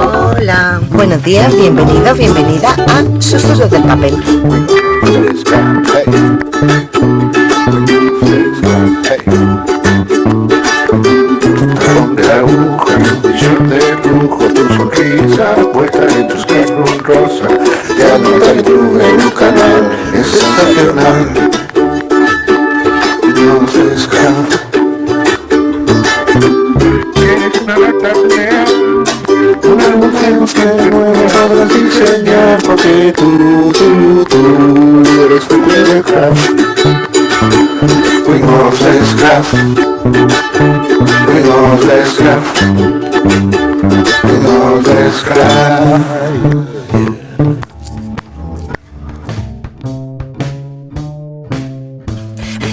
Hola, buenos días, bienvenido, bienvenida a Susurros del Papel. Donde la aguja, visión de lujo, tu sonrisa puesta en tus un rosa, te anota y tú en un canal, es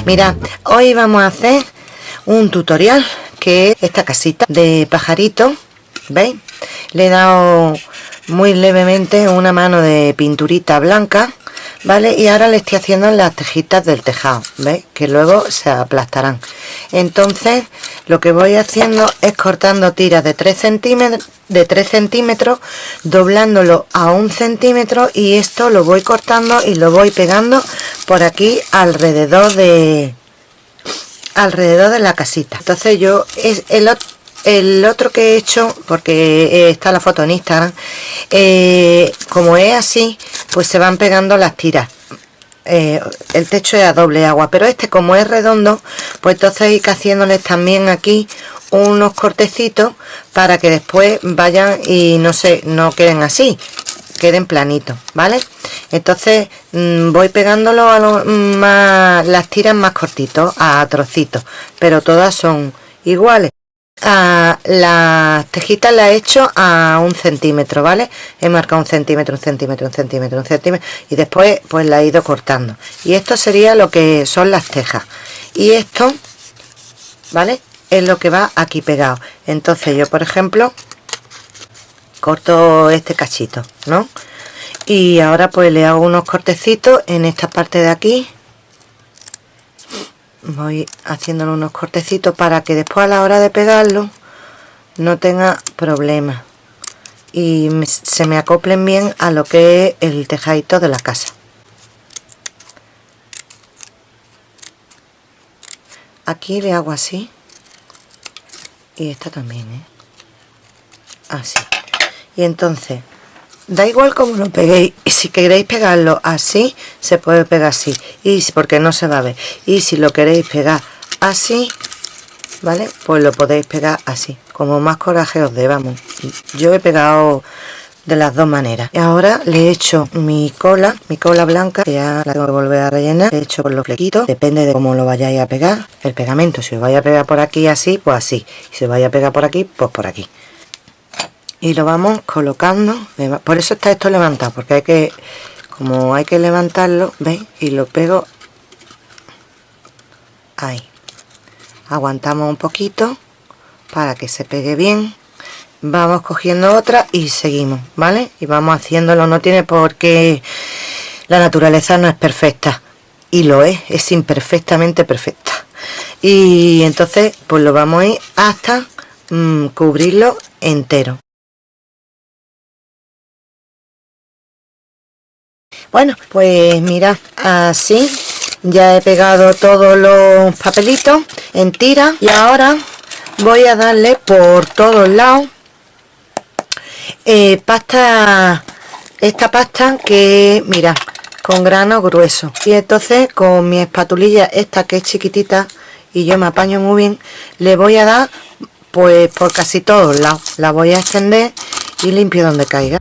Mira, hoy vamos a hacer un tutorial que es esta casita de pajarito, ¿veis? le he dado muy levemente una mano de pinturita blanca vale y ahora le estoy haciendo las tejitas del tejado veis que luego se aplastarán. Entonces lo que voy haciendo es cortando tiras de 3 centímetros de 3 centímetros doblándolo a un centímetro y esto lo voy cortando y lo voy pegando por aquí alrededor de alrededor de la casita. Entonces yo es el el otro que he hecho porque eh, está la foto en Instagram eh, como es así pues se van pegando las tiras. Eh, el techo es a doble agua pero este como es redondo pues entonces hay que haciéndoles también aquí unos cortecitos para que después vayan y no sé no queden así queden planitos vale entonces mm, voy pegándolo a más, las tiras más cortitos a trocitos pero todas son iguales a las tejitas la he hecho a un centímetro vale he marcado un centímetro un centímetro un centímetro un centímetro y después pues la he ido cortando. Y esto sería lo que son las tejas y esto vale es lo que va aquí pegado. Entonces yo por ejemplo corto este cachito no y ahora pues le hago unos cortecitos en esta parte de aquí voy haciéndole unos cortecitos para que después a la hora de pegarlo no tenga problemas y se me acoplen bien a lo que es el tejadito de la casa. Aquí le hago así. Y esta también ¿eh? así. Y entonces da igual como lo peguéis y si queréis pegarlo así se puede pegar así. Y porque no se va a ver. Y si lo queréis pegar así vale pues lo podéis pegar así como más coraje os dé vamos. Yo he pegado de las dos maneras. Y ahora le he hecho mi cola mi cola blanca que ya la tengo que volver a rellenar. He hecho por los flequitos depende de cómo lo vayáis a pegar. El pegamento si os vaya a pegar por aquí así pues así. Si os vaya a pegar por aquí pues por aquí y lo vamos colocando. Por eso está esto levantado porque hay que como hay que levantarlo veis y lo pego ahí. Aguantamos un poquito para que se pegue bien. Vamos cogiendo otra y seguimos vale y vamos haciéndolo no tiene por qué la naturaleza no es perfecta. Y lo es es imperfectamente perfecta. Y entonces pues lo vamos a ir hasta mm, cubrirlo entero bueno pues mira así ya he pegado todos los papelitos en tira y ahora voy a darle por todos lados eh, pasta esta pasta que mira con grano grueso. Y entonces con mi espatulilla esta que es chiquitita y yo me apaño muy bien le voy a dar pues por casi todos lados. La voy a extender y limpio donde caiga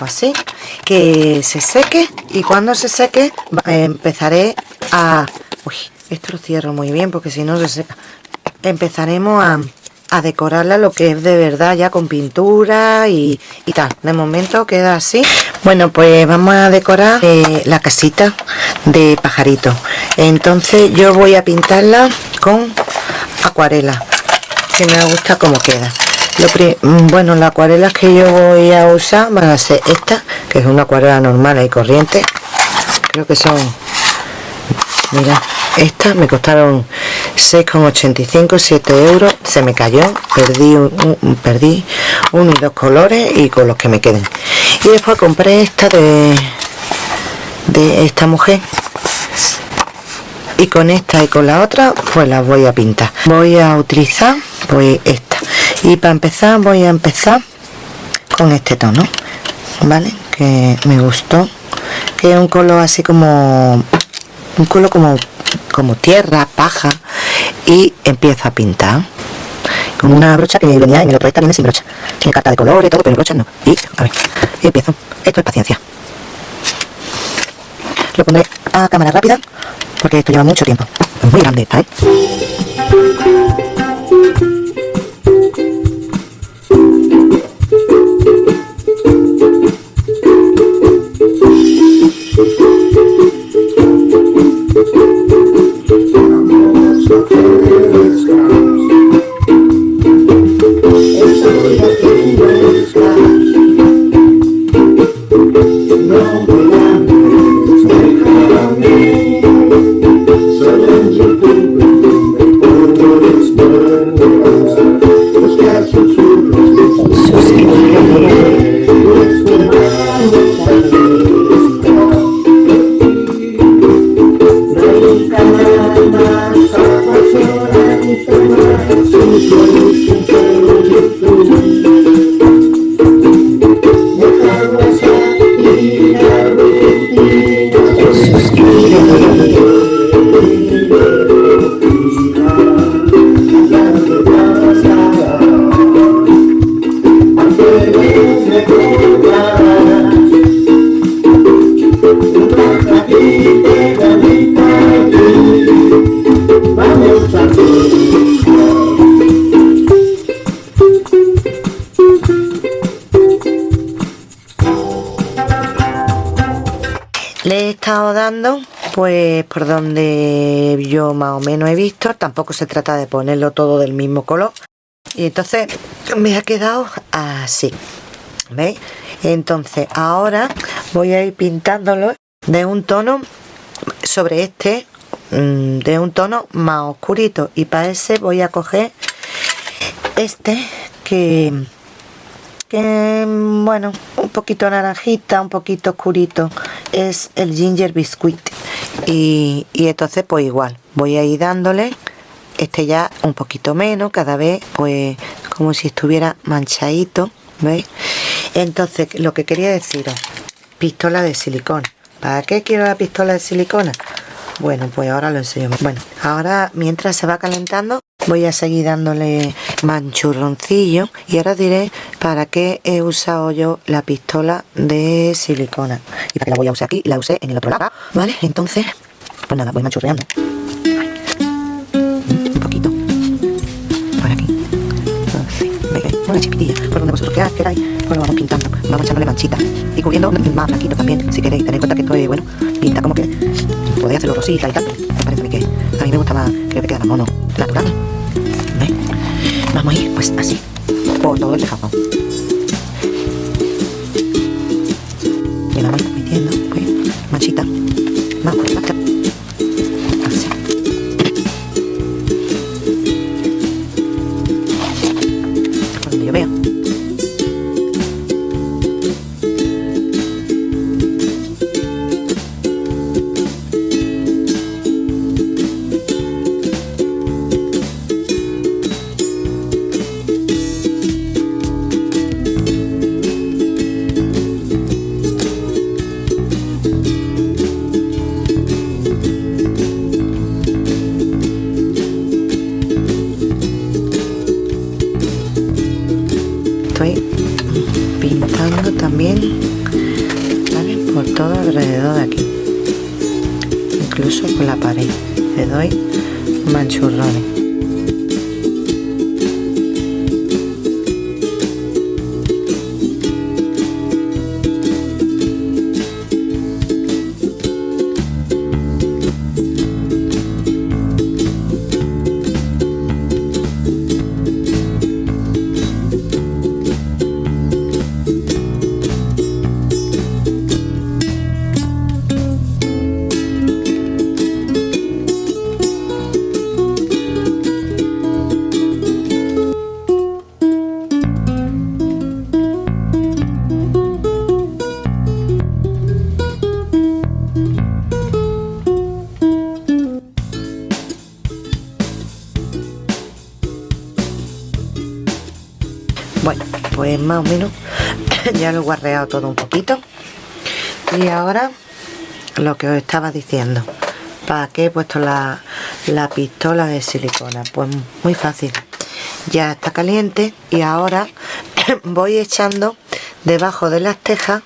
así que se seque y cuando se seque empezaré a uy, esto lo cierro muy bien porque si no se seca. Empezaremos a, a decorarla lo que es de verdad ya con pintura y, y, tal. De momento queda así. Bueno pues vamos a decorar eh, la casita de pajarito. Entonces yo voy a pintarla con acuarela que me gusta como queda Mm, bueno las acuarelas que yo voy a usar van a ser esta que es una acuarela normal y corriente. Creo que son mira estas me costaron 6,85 7 euros se me cayó perdí un, perdí uno y dos colores y con los que me queden. Y después compré esta de de esta mujer. Y con esta y con la otra pues las voy a pintar. Voy a utilizar pues esta y para empezar voy a empezar con este tono vale que me gustó que es un color así como un color como como tierra paja y empiezo a pintar. Con una brocha que venía en el otro también sin brocha. Tiene carta de color y todo pero brocha no. Y a ver y empiezo. Esto es paciencia. Lo pondré a cámara rápida porque esto lleva mucho tiempo. Es muy grande ¿eh? Pues por donde yo más o menos he visto tampoco se trata de ponerlo todo del mismo color. Y entonces me ha quedado así ¿veis? entonces ahora voy a ir pintándolo de un tono sobre este mm, de un tono más oscurito. Y para ese voy a coger este que bueno un poquito naranjita un poquito oscurito. Es el ginger biscuit y, entonces pues igual voy a ir dándole este ya un poquito menos cada vez pues como si estuviera manchadito ¿veis? entonces lo que quería deciros pistola de silicona ¿para qué quiero la pistola de silicona? Bueno pues ahora lo enseño. Bueno ahora mientras se va calentando voy a seguir dándole manchurroncillo y ahora diré para qué he usado yo la pistola de silicona. Y para qué la voy a usar aquí la usé en el otro lado vale entonces pues nada voy manchurreando una chiquitilla por donde vosotros queráis pues lo vamos pintando vamos echándole manchita y cubriendo más blanquito también si queréis tener en cuenta que esto es bueno pinta como que podéis hacerlo rosita y tal me parece a mí que a mí me gusta más creo que queda más mono natural. Vamos a ir pues así, por todo el tejado. Y vamos metiendo, pues, manchita, bien por todo alrededor de aquí. Incluso por la pared. Le doy manchurrones más o menos ya lo he guarreado todo un poquito. Y ahora lo que os estaba diciendo para qué he puesto la, la pistola de silicona pues muy fácil ya está caliente y ahora voy echando debajo de las tejas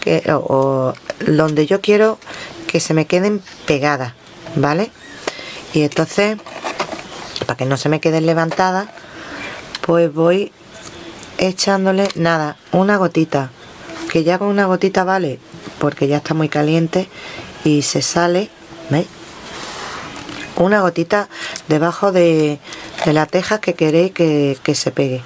que, o, donde yo quiero que se me queden pegadas vale y entonces para que no se me queden levantadas pues voy echándole nada una gotita que ya con una gotita vale porque ya está muy caliente y se sale ¿veis? una gotita debajo de, de la teja que queréis que, que se pegue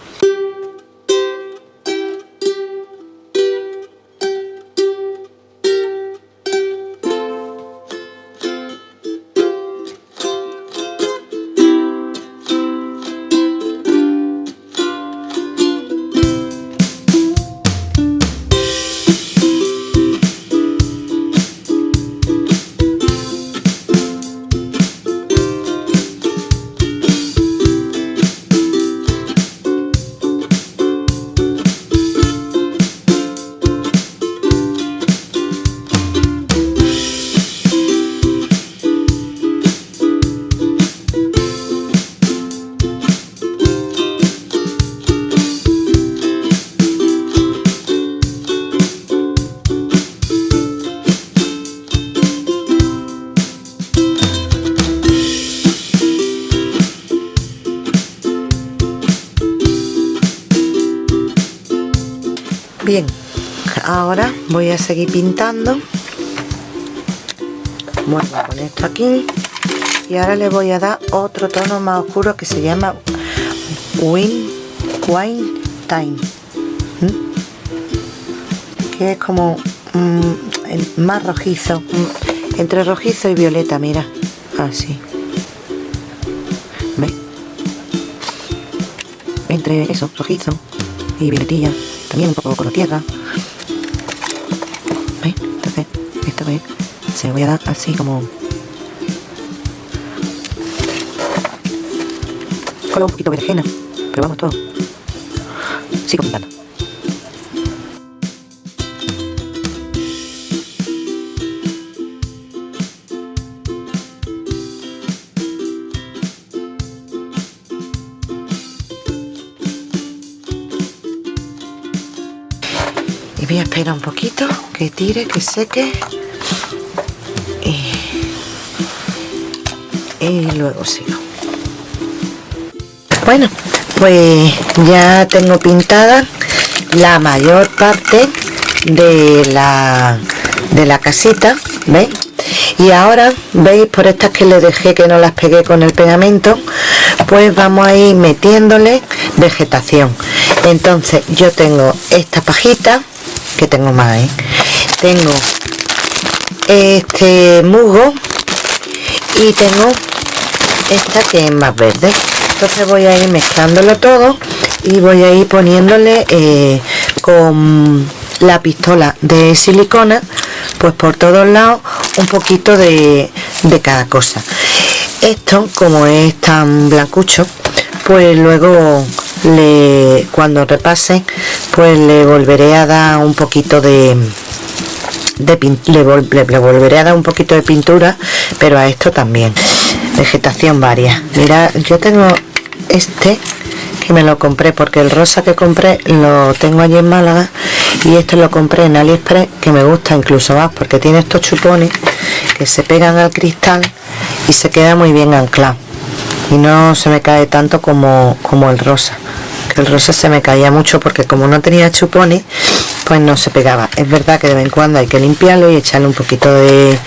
voy a seguir pintando. Vuelvo a poner esto aquí. Y ahora le voy a dar otro tono más oscuro que se llama Wine, Wine Time que es como mm, más rojizo mm, entre rojizo y violeta mira así. ¿Ve? entre eso, rojizo y violetilla también un poco con tierra entonces esto se lo voy a dar así como con un poquito de pero vamos todo. Sigo pintando voy a esperar un poquito que tire, que seque. Y, y luego sigo. Bueno pues ya tengo pintada la mayor parte de la de la casita ¿veis? y ahora veis por estas que le dejé que no las pegué con el pegamento pues vamos a ir metiéndole vegetación. Entonces yo tengo esta pajita que tengo más ¿eh? tengo este musgo y tengo esta que es más verde entonces voy a ir mezclándolo todo y voy a ir poniéndole eh, con la pistola de silicona pues por todos lados un poquito de, de cada cosa esto como es tan blancucho pues luego le, cuando repase pues le volveré a dar un poquito de, de le, le, volveré a dar un poquito de pintura pero a esto también. Vegetación varia. Mira yo tengo este que me lo compré porque el rosa que compré lo tengo allí en Málaga y esto lo compré en aliexpress que me gusta incluso más porque tiene estos chupones que se pegan al cristal y se queda muy bien anclado. Y no se me cae tanto como, como el rosa que el rosa se me caía mucho porque como no tenía chupones pues no se pegaba. Es verdad que de vez en cuando hay que limpiarlo y echarle un poquito de,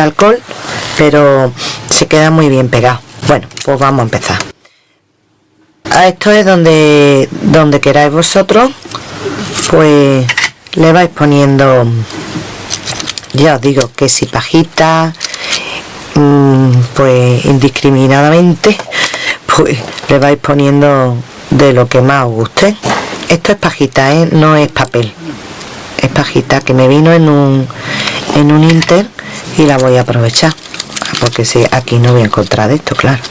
alcohol pero se queda muy bien pegado. Bueno pues vamos a empezar. A esto es donde donde queráis vosotros pues le vais poniendo ya os digo que si pajita mm, pues indiscriminadamente pues le vais poniendo de lo que más os guste. Esto es pajita ¿eh? no es papel. Es pajita que me vino en un en un inter y la voy a aprovechar porque si aquí no voy a encontrar de esto claro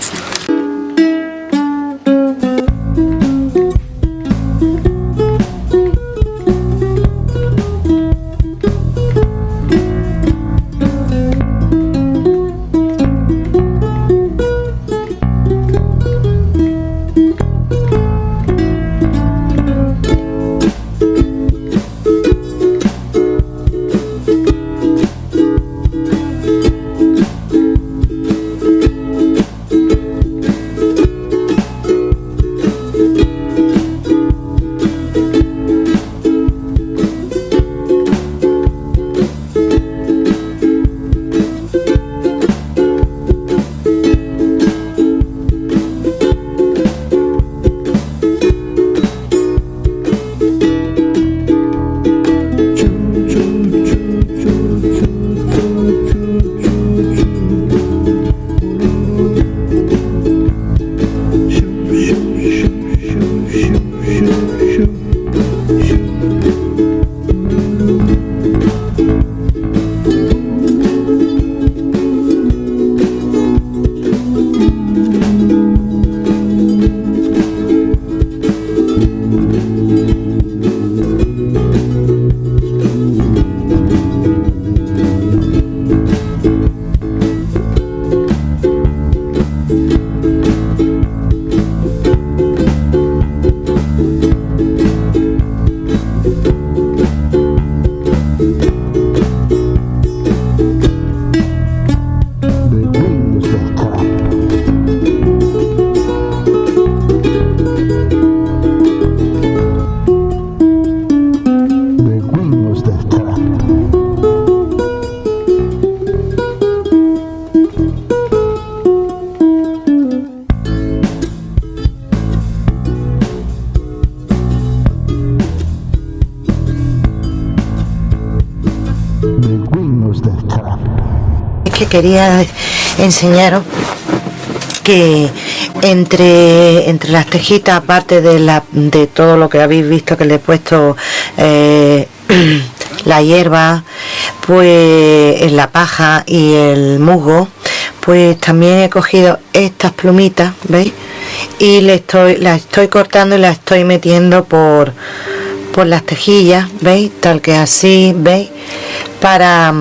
quería enseñaros que entre entre las tejitas aparte de la de todo lo que habéis visto que le he puesto eh, la hierba pues la paja y el musgo pues también he cogido estas plumitas veis y le estoy las estoy cortando y las estoy metiendo por por las tejillas veis tal que así veis para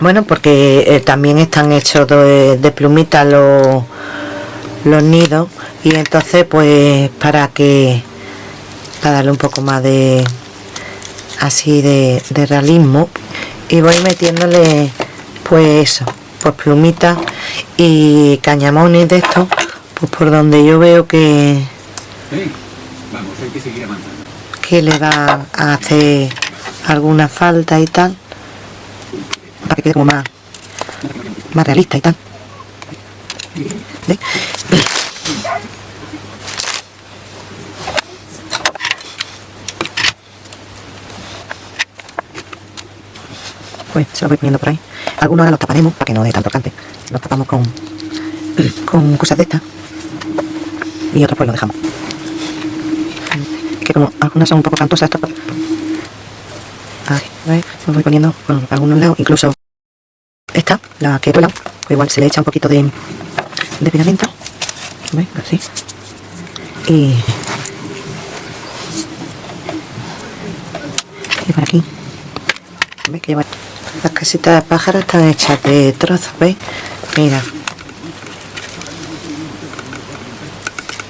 bueno, porque eh, también están hechos de, de plumitas los, los nidos y entonces pues para que para darle un poco más de así de, realismo y voy metiéndole pues eso pues plumitas y cañamones de estos pues por donde yo veo que que le va a hacer alguna falta y tal para que quede como más, más realista y tal. Pues se lo voy poniendo por ahí. Algunos ahora los taparemos para que no dé tanto cante. Los tapamos con, con cosas de estas. Y otros pues los dejamos. Que como algunas son un poco cantosas, Los voy poniendo por algunos lados, incluso esta, la que he pues igual se le echa un poquito de, de pegamento. Así. Y, y por aquí. ¿Veis? Que las casitas de pájaros están hechas de trozos, ¿veis? Mira.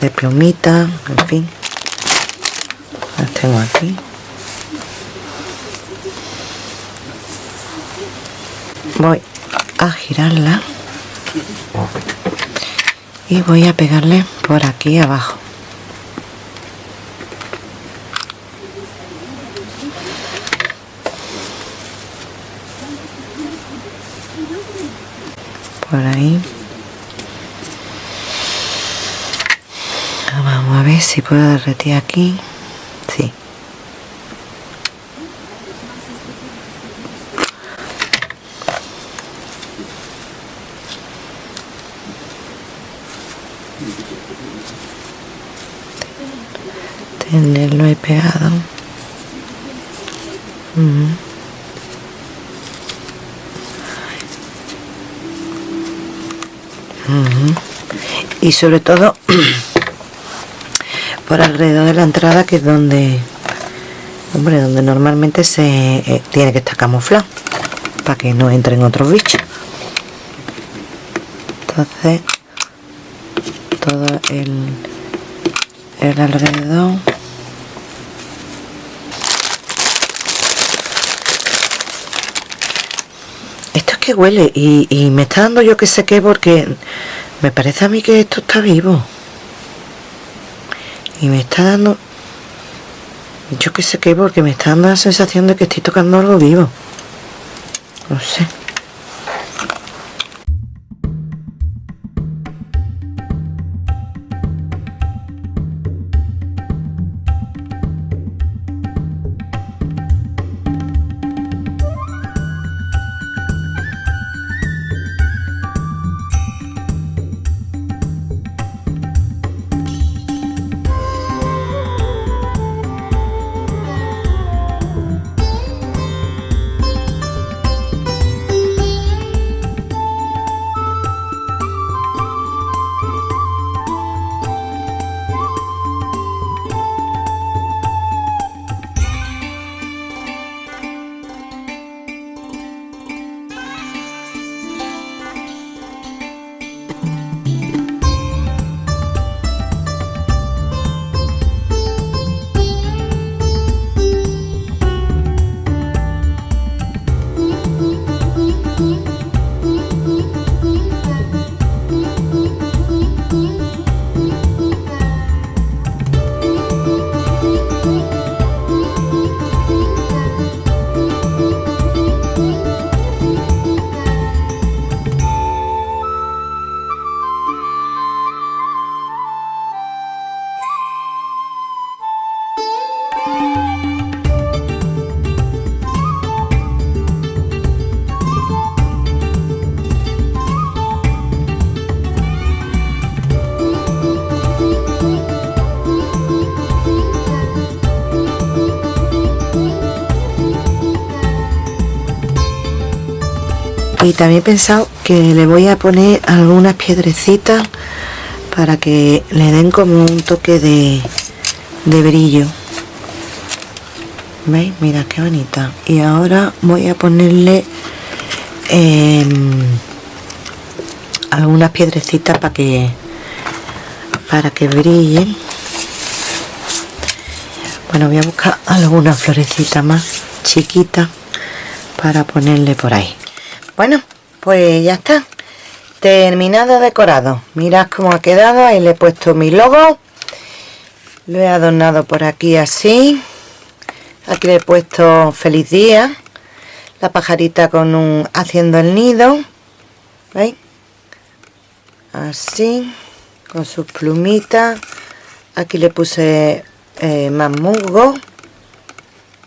De plumita, en fin. Las tengo aquí. Voy a girarla. Y voy a pegarle por aquí abajo. Por ahí. Vamos a ver si puedo derretir aquí sí tenerlo ahí pegado. Y sobre todo por alrededor de la entrada que es donde hombre donde normalmente se eh, tiene que estar camuflado para que no entren otros bichos. Entonces todo el, el alrededor huele y, y me está dando yo que sé qué porque me parece a mí que esto está vivo. Y me está dando yo que sé qué porque me está dando la sensación de que estoy tocando algo vivo. No sé y también he pensado que le voy a poner algunas piedrecitas para que le den como un toque de, de brillo. ¿veis? mira qué bonita. Y ahora voy a ponerle em, algunas piedrecitas para que para que brillen. Bueno voy a buscar alguna florecita más chiquita para ponerle por ahí bueno pues ya está. Terminado decorado. Mirad cómo ha quedado. Ahí le he puesto mi logo. Lo he adornado por aquí así. Aquí le he puesto feliz día. La pajarita con un haciendo el nido. ¿veis? así con sus plumitas. Aquí le puse eh, más musgo.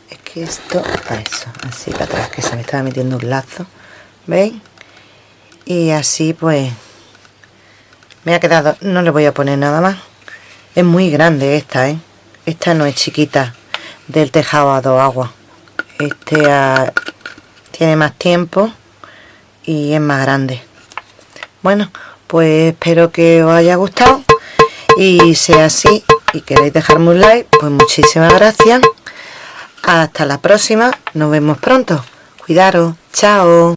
Es que esto eso así para atrás que se me estaba metiendo un lazo ¿veis? y así pues me ha quedado, no le voy a poner nada más. Es muy grande esta, ¿eh? esta no es chiquita del tejado a dos aguas. Este tiene más tiempo y es más grande. Bueno pues espero que os haya gustado y sea así. Y queréis dejarme un like pues muchísimas gracias. Hasta la próxima nos vemos pronto. Cuidaros chao